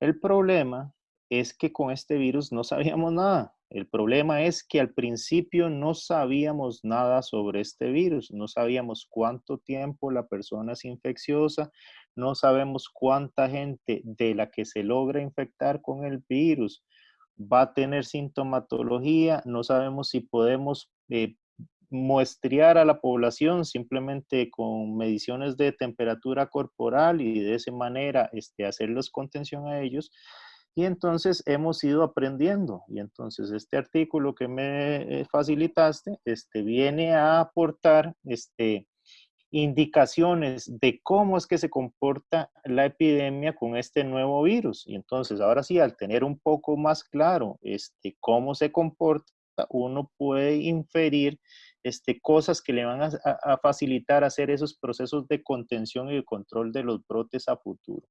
El problema es que con este virus no sabíamos nada. El problema es que al principio no sabíamos nada sobre este virus, no sabíamos cuánto tiempo la persona es infecciosa, no sabemos cuánta gente de la que se logra infectar con el virus va a tener sintomatología, no sabemos si podemos eh, muestrear a la población simplemente con mediciones de temperatura corporal y de esa manera este, hacerles contención a ellos. Y entonces hemos ido aprendiendo. Y entonces este artículo que me eh, facilitaste este, viene a aportar este, indicaciones de cómo es que se comporta la epidemia con este nuevo virus. Y entonces, ahora sí, al tener un poco más claro este, cómo se comporta, uno puede inferir este, cosas que le van a, a facilitar hacer esos procesos de contención y de control de los brotes a futuro.